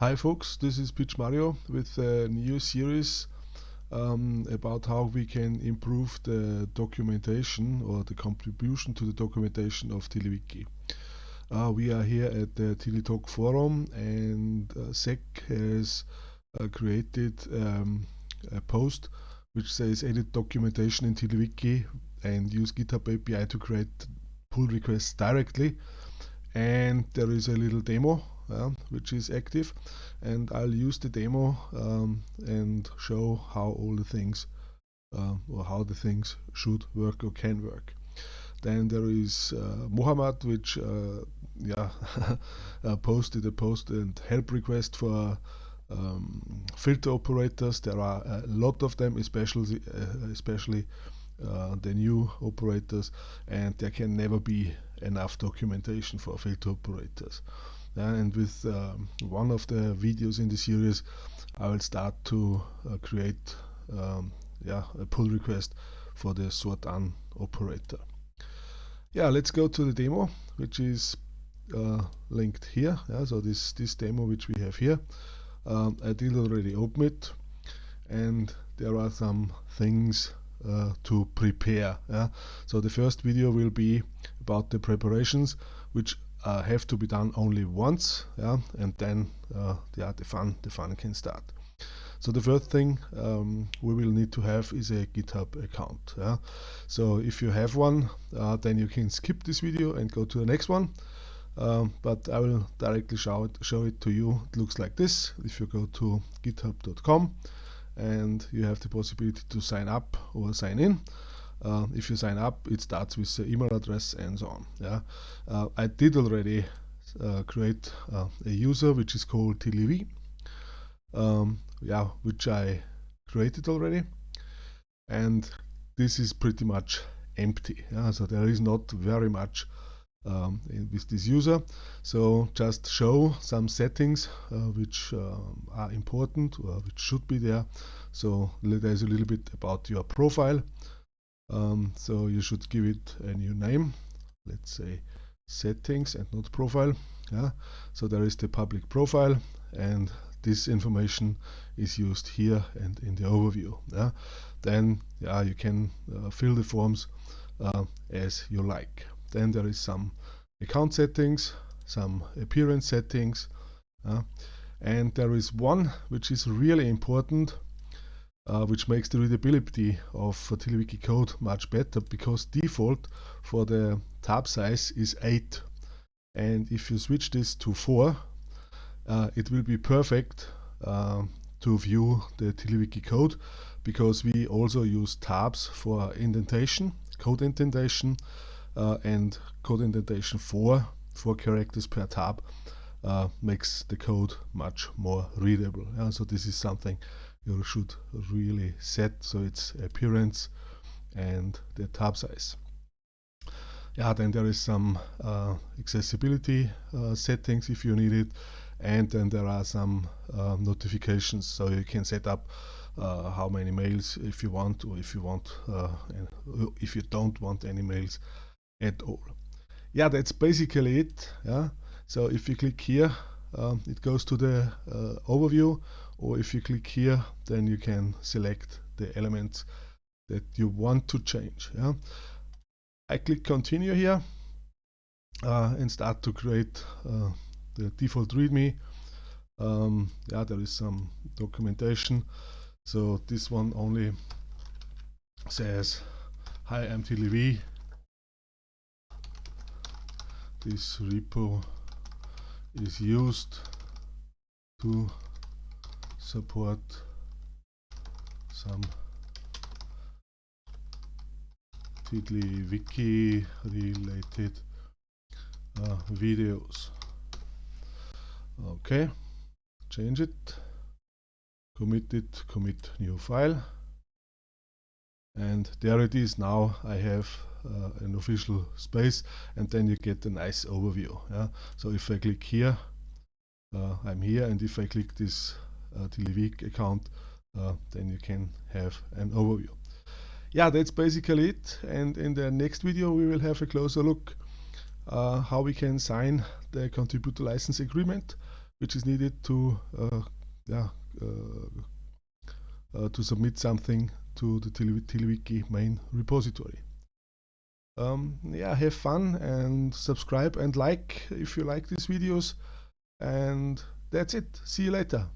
Hi folks, this is Pietsch Mario with a new series um, about how we can improve the documentation or the contribution to the documentation of TiddlyWiki. Uh, we are here at the TiddlyTalk forum and uh, SEC has uh, created um, a post which says edit documentation in TiddlyWiki and use GitHub API to create pull requests directly and there is a little demo uh, which is active and I'll use the demo um, and show how all the things uh, or how the things should work or can work. Then there is uh, Mohammed which uh, yeah uh, posted a post and help request for um, filter operators. There are a lot of them, especially uh, especially uh, the new operators, and there can never be enough documentation for filter operators and with um, one of the videos in the series I will start to uh, create um, yeah, a pull request for the sortan operator. Yeah, let's go to the demo which is uh, linked here. Yeah, so this, this demo which we have here, um, I did already open it and there are some things uh, to prepare. Yeah? So the first video will be about the preparations which uh, have to be done only once yeah and then uh, yeah the fun the fun can start. So the first thing um, we will need to have is a github account yeah. So if you have one uh, then you can skip this video and go to the next one. Um, but I will directly show it, show it to you. It looks like this. If you go to github.com and you have the possibility to sign up or sign in uh, if you sign up it starts with the email address and so on yeah? Uh, I did already uh, create uh, a user which is called TiddlyV um, yeah which I created already. And this is pretty much empty yeah? So there is not very much um, with this user. So just show some settings uh, which um, are important or which should be there. So there's a little bit about your profile um, so you should give it a new name let's say settings and not profile yeah? So there is the public profile and this information is used here and in the overview yeah? Then yeah you can uh, fill the forms uh, as you like. Then there is some account settings some appearance settings uh, and there is one which is really important uh, which makes the readability of TiddlyWiki code much better because default for the tab size is 8 and if you switch this to 4 uh, it will be perfect uh, to view the TiddlyWiki code because we also use tabs for indentation, code indentation uh, and code indentation 4, 4 characters per tab uh, makes the code much more readable. So this is something you should really set so its appearance and the tab size. Yeah, then there is some uh, accessibility uh, settings if you need it and then there are some uh, notifications so you can set up uh, how many mails if you want or if you want uh, if you don't want any mails at all. Yeah, that's basically it. Yeah, so if you click here um, it goes to the uh, overview or if you click here then you can select the elements that you want to change yeah? I click continue here uh, and start to create uh, the default readme. Um, yeah there is some documentation. So this one only says hi I'm TiddlyV this repo is used to support some TiddlyWiki related uh, videos. Okay, change it, commit it, commit new file. And there it is now I have uh, an official space and then you get a nice overview. Yeah? So if I click here, uh, I'm here and if I click this uh, TiddlyWiki account, uh, then you can have an overview. Yeah, that's basically it. And in the next video, we will have a closer look uh, how we can sign the contributor license agreement which is needed to uh, yeah uh, uh, to submit something to the TiddlyWiki main repository. Um, yeah, have fun and subscribe and like if you like these videos. And that's it. See you later.